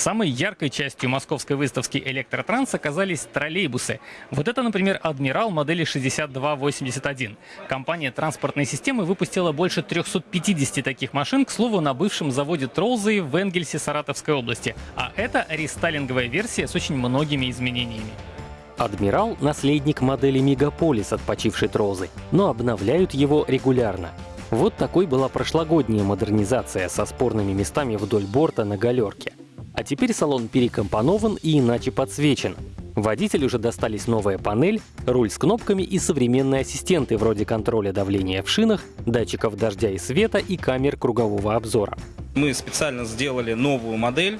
Самой яркой частью московской выставки «Электротранс» оказались троллейбусы. Вот это, например, «Адмирал» модели 6281. Компания транспортной системы выпустила больше 350 таких машин, к слову, на бывшем заводе Тролзы в Энгельсе Саратовской области. А это рестайлинговая версия с очень многими изменениями. «Адмирал» — наследник модели «Мегаполис» от почившей Трозы, но обновляют его регулярно. Вот такой была прошлогодняя модернизация со спорными местами вдоль борта на галерке. А теперь салон перекомпонован и иначе подсвечен. Водителю уже достались новая панель, руль с кнопками и современные ассистенты вроде контроля давления в шинах, датчиков дождя и света и камер кругового обзора. Мы специально сделали новую модель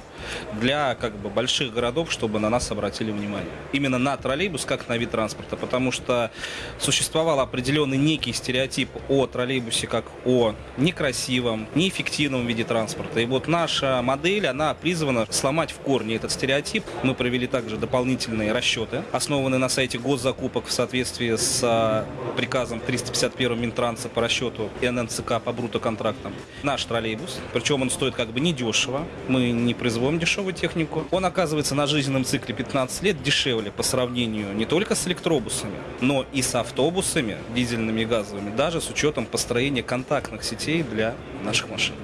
для как бы больших городов, чтобы на нас обратили внимание. Именно на троллейбус как на вид транспорта, потому что существовал определенный некий стереотип о троллейбусе как о некрасивом, неэффективном виде транспорта. И вот наша модель, она призвана сломать в корне этот стереотип. Мы провели также дополнительные расчеты, основанные на сайте госзакупок в соответствии с а, приказом 351 Минтранса по расчету ННЦК по брутоконтрактам. Наш троллейбус, причем причем он стоит как бы недешево. Мы не производим дешевую технику. Он оказывается на жизненном цикле 15 лет дешевле по сравнению не только с электробусами, но и с автобусами дизельными и газовыми, даже с учетом построения контактных сетей для наших машин.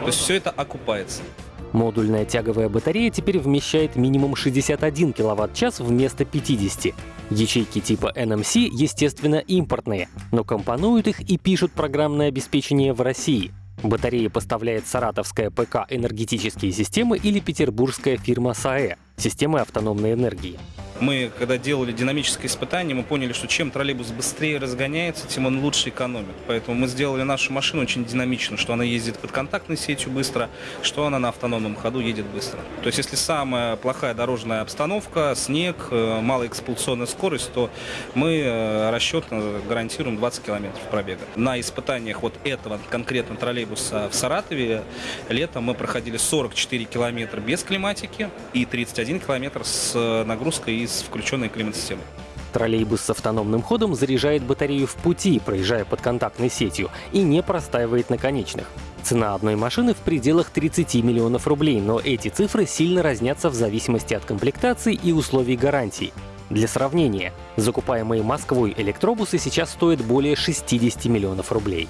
То есть все это окупается. Модульная тяговая батарея теперь вмещает минимум 61 кВт-час вместо 50. Ячейки типа NMC, естественно, импортные, но компонуют их и пишут программное обеспечение в России. Батареи поставляет саратовская ПК «Энергетические системы» или петербургская фирма САЭ — системы автономной энергии. Мы, когда делали динамическое испытание, мы поняли, что чем троллейбус быстрее разгоняется, тем он лучше экономит. Поэтому мы сделали нашу машину очень динамично, что она ездит под контактной сетью быстро, что она на автономном ходу едет быстро. То есть если самая плохая дорожная обстановка, снег, э, малая эксплуатационная скорость, то мы э, расчетно гарантируем 20 километров пробега. На испытаниях вот этого конкретно троллейбуса в Саратове летом мы проходили 44 километра без климатики и 31 километр с э, нагрузкой из с включенной климат-системой. Троллейбус с автономным ходом заряжает батарею в пути, проезжая под контактной сетью, и не простаивает на конечных. Цена одной машины в пределах 30 миллионов рублей, но эти цифры сильно разнятся в зависимости от комплектации и условий гарантии. Для сравнения, закупаемые Москвой электробусы сейчас стоят более 60 миллионов рублей.